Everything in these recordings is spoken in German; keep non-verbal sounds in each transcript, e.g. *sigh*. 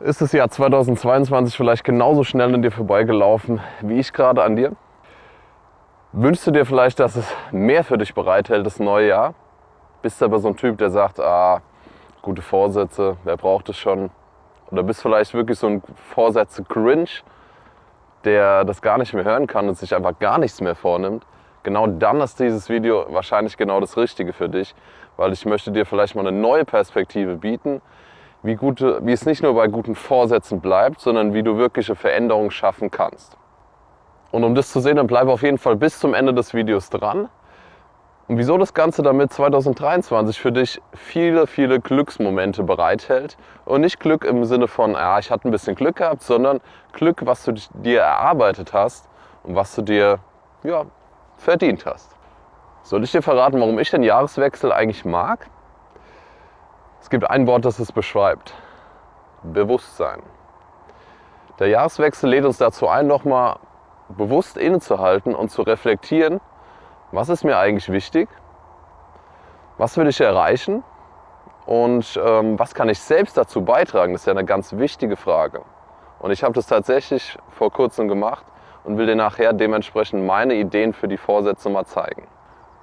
Ist das Jahr 2022 vielleicht genauso schnell an dir vorbeigelaufen wie ich gerade an dir? Wünschst du dir vielleicht, dass es mehr für dich bereithält, das neue Jahr? Bist du aber so ein Typ, der sagt, ah, gute Vorsätze, wer braucht es schon? Oder bist vielleicht wirklich so ein Vorsätze-Cringe, der das gar nicht mehr hören kann und sich einfach gar nichts mehr vornimmt? Genau dann ist dieses Video wahrscheinlich genau das Richtige für dich, weil ich möchte dir vielleicht mal eine neue Perspektive bieten, wie, gute, wie es nicht nur bei guten Vorsätzen bleibt, sondern wie du wirkliche Veränderungen schaffen kannst. Und um das zu sehen, dann bleib auf jeden Fall bis zum Ende des Videos dran. Und wieso das Ganze damit 2023 für dich viele, viele Glücksmomente bereithält. Und nicht Glück im Sinne von, ja, ich hatte ein bisschen Glück gehabt, sondern Glück, was du dir erarbeitet hast und was du dir ja, verdient hast. Soll ich dir verraten, warum ich den Jahreswechsel eigentlich mag? Es gibt ein Wort, das es beschreibt. Bewusstsein. Der Jahreswechsel lädt uns dazu ein, nochmal bewusst innezuhalten und zu reflektieren, was ist mir eigentlich wichtig, was will ich erreichen und ähm, was kann ich selbst dazu beitragen. Das ist ja eine ganz wichtige Frage. Und ich habe das tatsächlich vor kurzem gemacht und will dir nachher dementsprechend meine Ideen für die Vorsätze mal zeigen.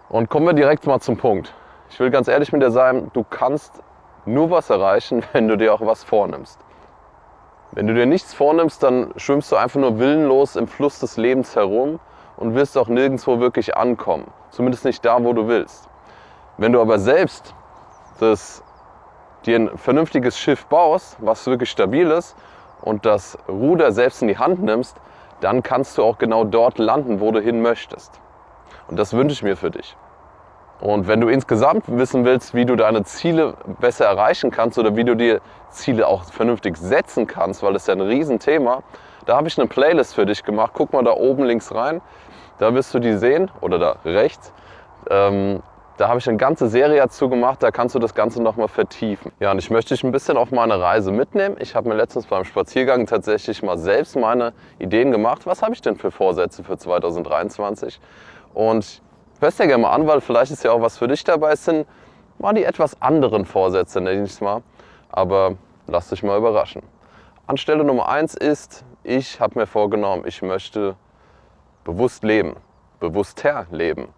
Und kommen wir direkt mal zum Punkt. Ich will ganz ehrlich mit dir sein, du kannst nur was erreichen, *laughs* wenn du dir auch was vornimmst. Wenn du dir nichts vornimmst, dann schwimmst du einfach nur willenlos im Fluss des Lebens herum und wirst auch nirgendwo wirklich ankommen. Zumindest nicht da, wo du willst. Wenn du aber selbst das, dir ein vernünftiges Schiff baust, was wirklich stabil ist und das Ruder selbst in die Hand nimmst, dann kannst du auch genau dort landen, wo du hin möchtest. Und das wünsche ich mir für dich. Und wenn du insgesamt wissen willst, wie du deine Ziele besser erreichen kannst oder wie du dir Ziele auch vernünftig setzen kannst, weil das ist ja ein Riesenthema, da habe ich eine Playlist für dich gemacht. Guck mal da oben links rein, da wirst du die sehen oder da rechts. Ähm, da habe ich eine ganze Serie dazu gemacht, da kannst du das Ganze nochmal vertiefen. Ja, und ich möchte dich ein bisschen auf meine Reise mitnehmen. Ich habe mir letztens beim Spaziergang tatsächlich mal selbst meine Ideen gemacht. Was habe ich denn für Vorsätze für 2023? Und hörst dir gerne mal an, weil vielleicht ist ja auch was für dich dabei. Es sind mal die etwas anderen Vorsätze, nenne ich es mal. Aber lass dich mal überraschen. Anstelle Nummer eins ist, ich habe mir vorgenommen, ich möchte bewusst leben, bewusster leben.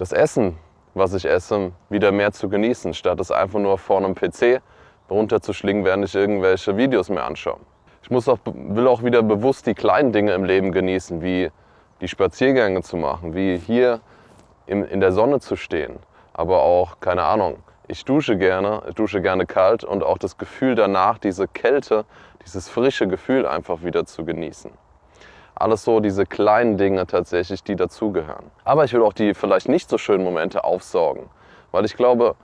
Das Essen, was ich esse, wieder mehr zu genießen, statt es einfach nur vor einem PC runterzuschlingen, während ich irgendwelche Videos mir anschaue. Ich muss auch, will auch wieder bewusst die kleinen Dinge im Leben genießen, wie die Spaziergänge zu machen, wie hier in, in der Sonne zu stehen. Aber auch, keine Ahnung, ich dusche gerne, ich dusche gerne kalt und auch das Gefühl danach, diese Kälte, dieses frische Gefühl einfach wieder zu genießen. Alles so diese kleinen Dinge tatsächlich, die dazugehören. Aber ich will auch die vielleicht nicht so schönen Momente aufsaugen, weil ich glaube,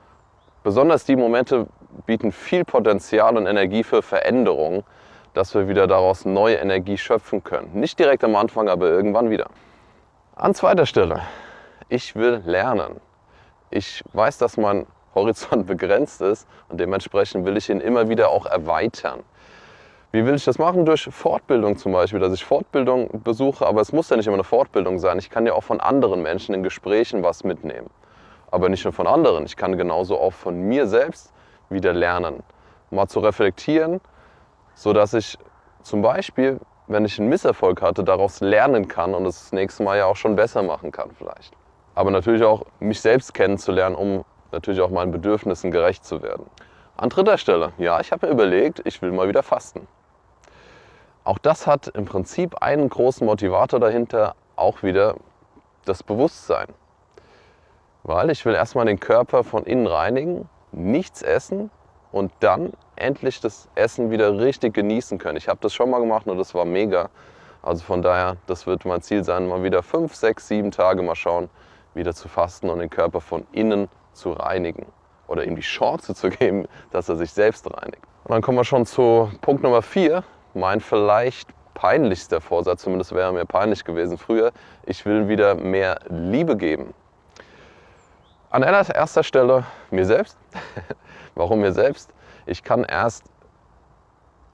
besonders die Momente bieten viel Potenzial und Energie für Veränderung, dass wir wieder daraus neue Energie schöpfen können. Nicht direkt am Anfang, aber irgendwann wieder. An zweiter Stelle, ich will lernen. Ich weiß, dass mein Horizont *laughs* begrenzt ist und dementsprechend will ich ihn immer wieder auch erweitern. Wie will ich das machen? Durch Fortbildung zum Beispiel, dass ich Fortbildung besuche, aber es muss ja nicht immer eine Fortbildung sein. Ich kann ja auch von anderen Menschen in Gesprächen was mitnehmen. Aber nicht nur von anderen, ich kann genauso auch von mir selbst wieder lernen. Mal zu reflektieren, so dass ich zum Beispiel, wenn ich einen Misserfolg hatte, daraus lernen kann und es das nächste Mal ja auch schon besser machen kann vielleicht. Aber natürlich auch mich selbst kennenzulernen, um natürlich auch meinen Bedürfnissen gerecht zu werden. An dritter Stelle, ja, ich habe mir überlegt, ich will mal wieder fasten. Auch das hat im Prinzip einen großen Motivator dahinter, auch wieder das Bewusstsein. Weil ich will erstmal den Körper von innen reinigen, nichts essen und dann endlich das Essen wieder richtig genießen können. Ich habe das schon mal gemacht und das war mega. Also von daher, das wird mein Ziel sein, mal wieder fünf, sechs, sieben Tage mal schauen, wieder zu fasten und den Körper von innen zu reinigen. Oder ihm die Chance zu geben, dass er sich selbst reinigt. Und dann kommen wir schon zu Punkt Nummer vier. Mein vielleicht peinlichster Vorsatz, zumindest wäre mir peinlich gewesen früher. Ich will wieder mehr Liebe geben. An erster Stelle mir selbst. *laughs* Warum mir selbst? Ich kann erst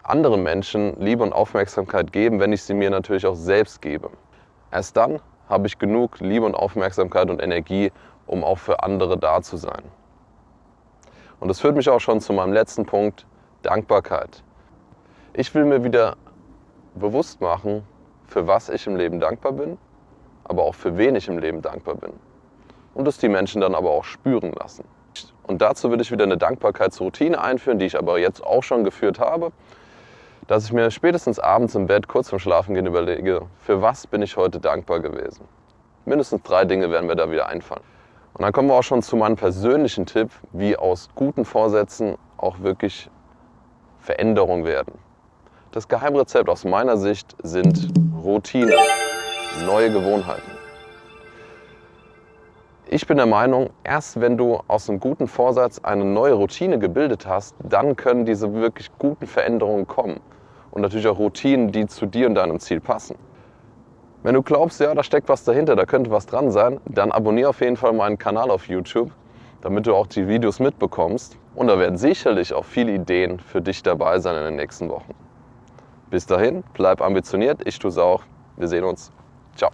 anderen Menschen Liebe und Aufmerksamkeit geben, wenn ich sie mir natürlich auch selbst gebe. Erst dann habe ich genug Liebe und Aufmerksamkeit und Energie, um auch für andere da zu sein. Und das führt mich auch schon zu meinem letzten Punkt, Dankbarkeit. Ich will mir wieder bewusst machen, für was ich im Leben dankbar bin, aber auch für wen ich im Leben dankbar bin. Und das die Menschen dann aber auch spüren lassen. Und dazu würde ich wieder eine Dankbarkeitsroutine einführen, die ich aber jetzt auch schon geführt habe, dass ich mir spätestens abends im Bett kurz vorm Schlafengehen überlege, für was bin ich heute dankbar gewesen. Mindestens drei Dinge werden mir da wieder einfallen. Und dann kommen wir auch schon zu meinem persönlichen Tipp, wie aus guten Vorsätzen auch wirklich Veränderung werden. Das Geheimrezept aus meiner Sicht sind Routine, neue Gewohnheiten. Ich bin der Meinung, erst wenn du aus einem guten Vorsatz eine neue Routine gebildet hast, dann können diese wirklich guten Veränderungen kommen. Und natürlich auch Routinen, die zu dir und deinem Ziel passen. Wenn du glaubst, ja, da steckt was dahinter, da könnte was dran sein, dann abonniere auf jeden Fall meinen Kanal auf YouTube, damit du auch die Videos mitbekommst. Und da werden sicherlich auch viele Ideen für dich dabei sein in den nächsten Wochen. Bis dahin, bleib ambitioniert, ich tue es auch. Wir sehen uns. Ciao.